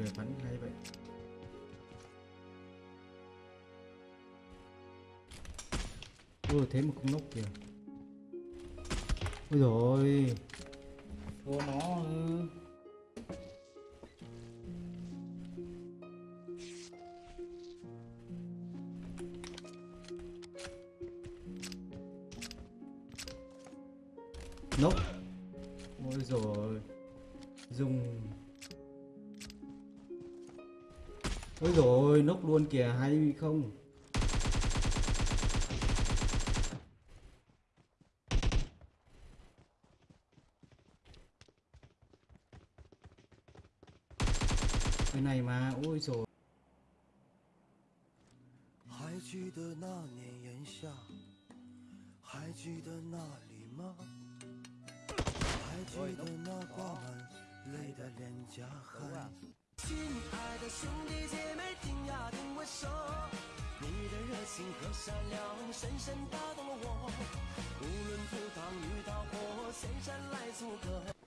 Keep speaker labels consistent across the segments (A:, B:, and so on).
A: người bắn hay vậy. Ui thế mà không nốc kìa. Ui rồi thua nó ừ. không cái
B: 还记得那年炎夏，还记得那里吗？还记得那挂满泪的脸颊和？亲爱的兄弟姐妹听呀听我说你的热情和善良深深打动了我。无论赴汤蹈火前山来
C: 做客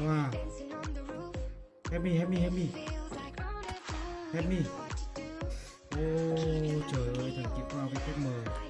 A: Wow. Help me, help me, help me. Help me. Ô, oh, trời ơi, thằng kia qua với cái mờ.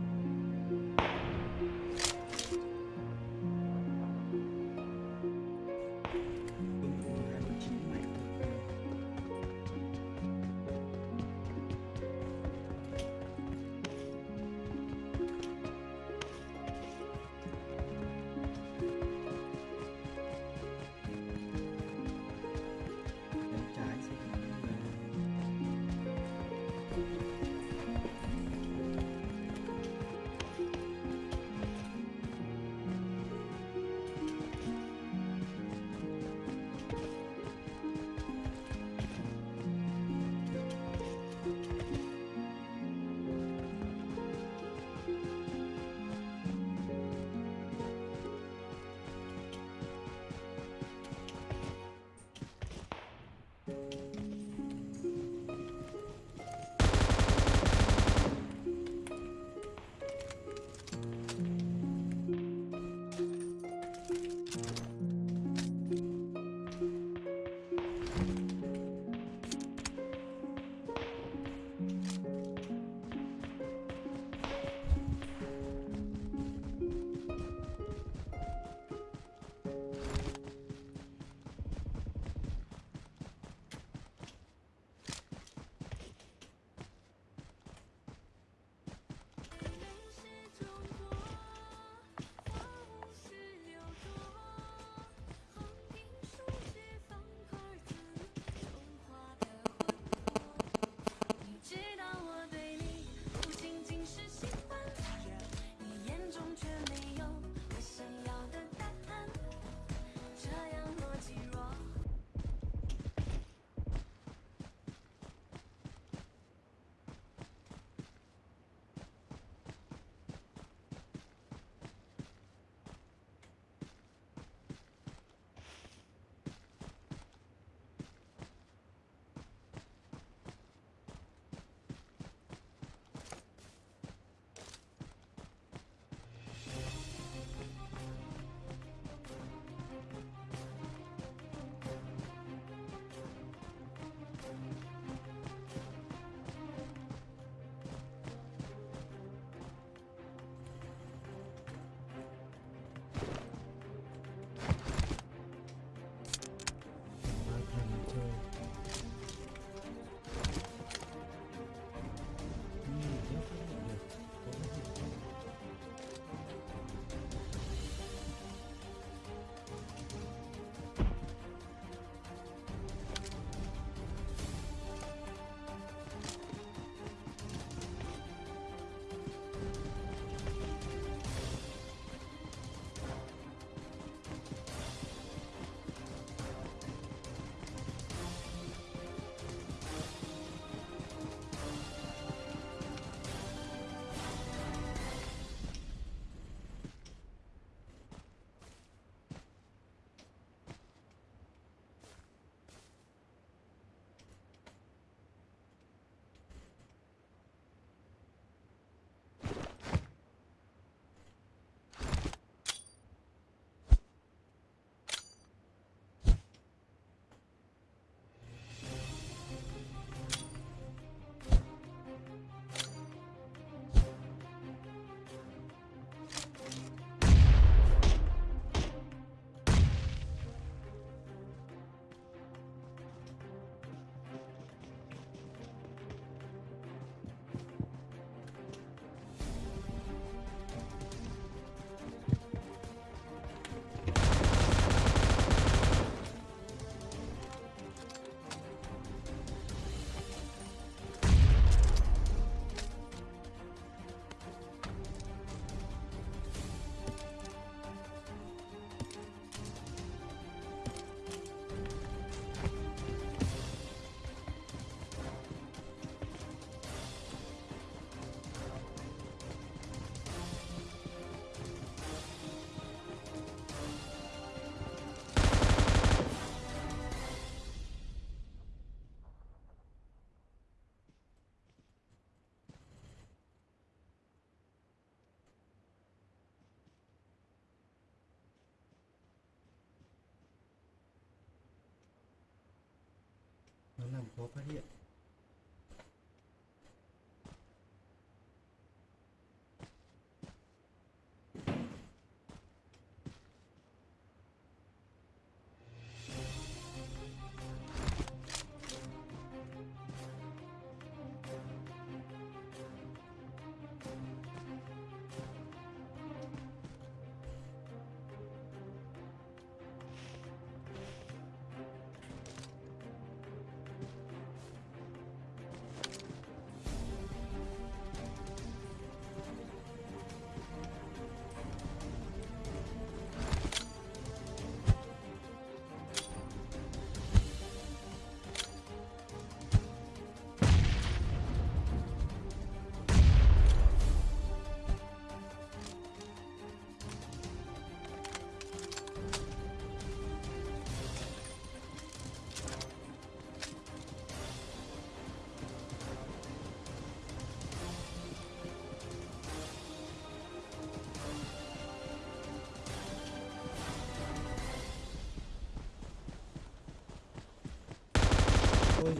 A: นั่งพระเทีย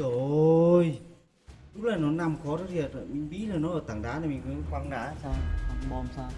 A: rồi. Lúc này nó nằm khó rất thiệt mình nghĩ là nó ở tảng đá này mình cứ quăng đá sao? Quăng bom sao?